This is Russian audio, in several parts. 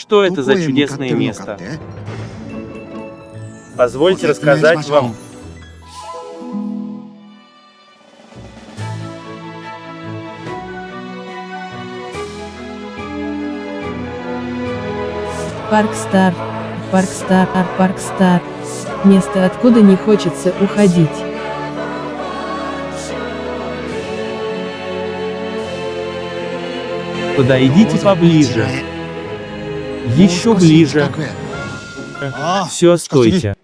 Что это за чудесное место? Позвольте рассказать вам. Парк Стар, Парк Стар, Парк Стар. Место, откуда не хочется уходить. Подойдите поближе. Еще ближе. Все, стойте.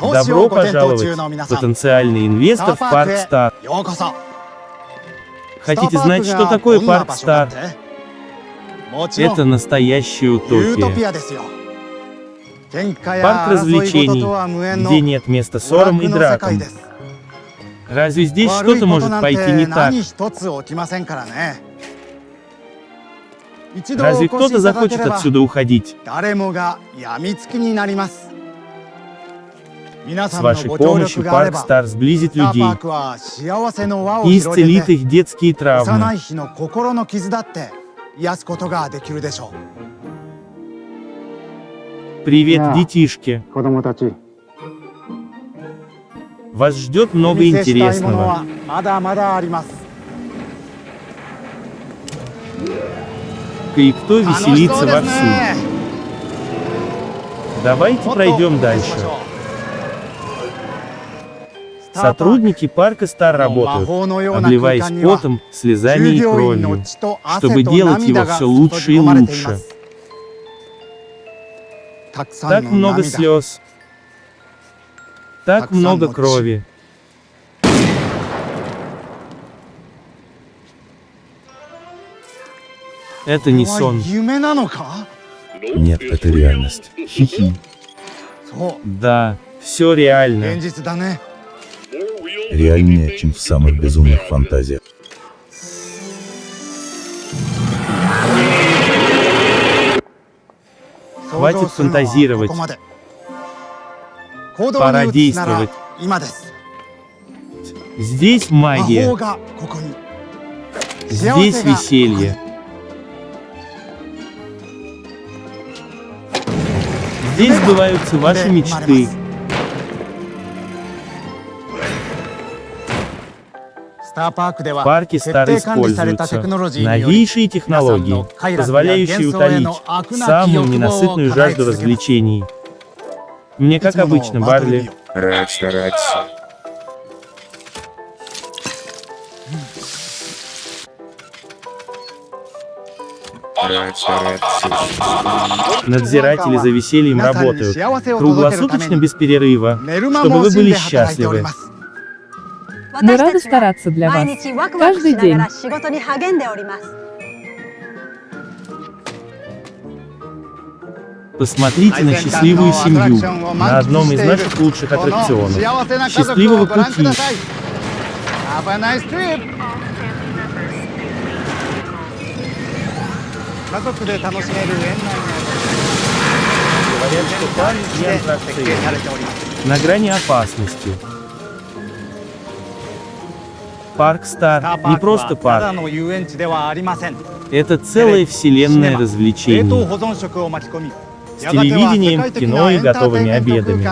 Добро пожаловать, потенциальный инвестор в Парк Стар. Хотите знать, что такое Парк Стар? Это настоящая утопия. Парк развлечений, где нет места ссорам и дракам. Разве здесь что-то может пойти не так? Разве кто-то захочет отсюда уходить? С вашей помощью Парк Стар сблизит людей. И исцелит их детские травмы. Привет, детишки! Вас ждет много интересного. И кто веселится вовсю? Давайте пройдем дальше. Сотрудники парка Стар работают, обливаясь потом, слезами и кровью, чтобы делать его все лучше и лучше. Так много слез. Так много крови. Это не сон. Нет, это реальность. Хи-хи. Да, все реально. Реальнее, чем в самых безумных фантазиях. Хватит фантазировать. Пора действовать. Здесь магия. Здесь веселье. Здесь сбываются ваши мечты. В парке Стар используются новейшие технологии, позволяющие утолить самую ненасытную жажду развлечений. Мне как обычно, Барли. Рад стараться. Надзиратели за весельем работают, круглосуточно без перерыва, чтобы вы были счастливы. Мы рады стараться для вас. Каждый день. Посмотрите на счастливую семью на одном из наших лучших аттракционов. Счастливого пути! Говорят, что парень и аттракции на грани опасности. Парк Стар не просто парк. Это целая вселенная развлечений. С телевидением, кино и готовыми обедами.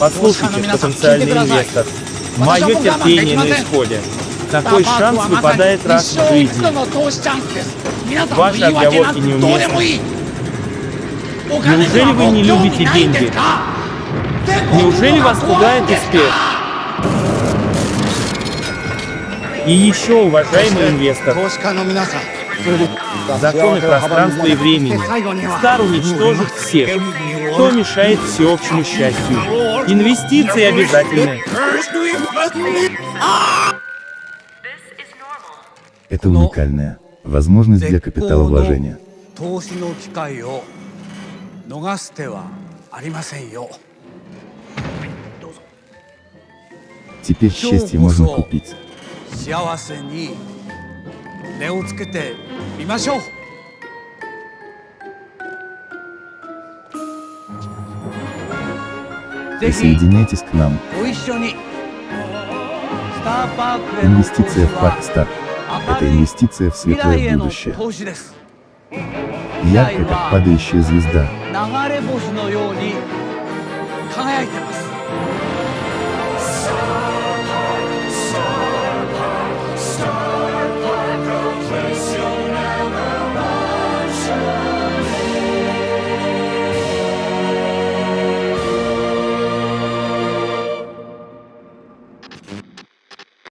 Послушайте, потенциальный инвестор, мое терпение на исходе. Такой шанс выпадает раз в жизни. Ваши отговорки неуместны. Неужели вы не любите деньги? Неужели вас пугает успех? И еще, уважаемый инвестор, Законы пространства и времени. Стар уничтожит всех, кто мешает всеобщему счастью. Инвестиции обязательны. Это уникальная возможность для капиталовложения. Теперь счастье можно купить. 幸せに値をつけてみましょう ぜひ Присоединяйтесь к нам. ご一緒にスターパークへの投資 Инвестиция в Парк Стар. は Это инвестиция в 未来 светлое への будущее. 投資です Яркая, как падающая звезда.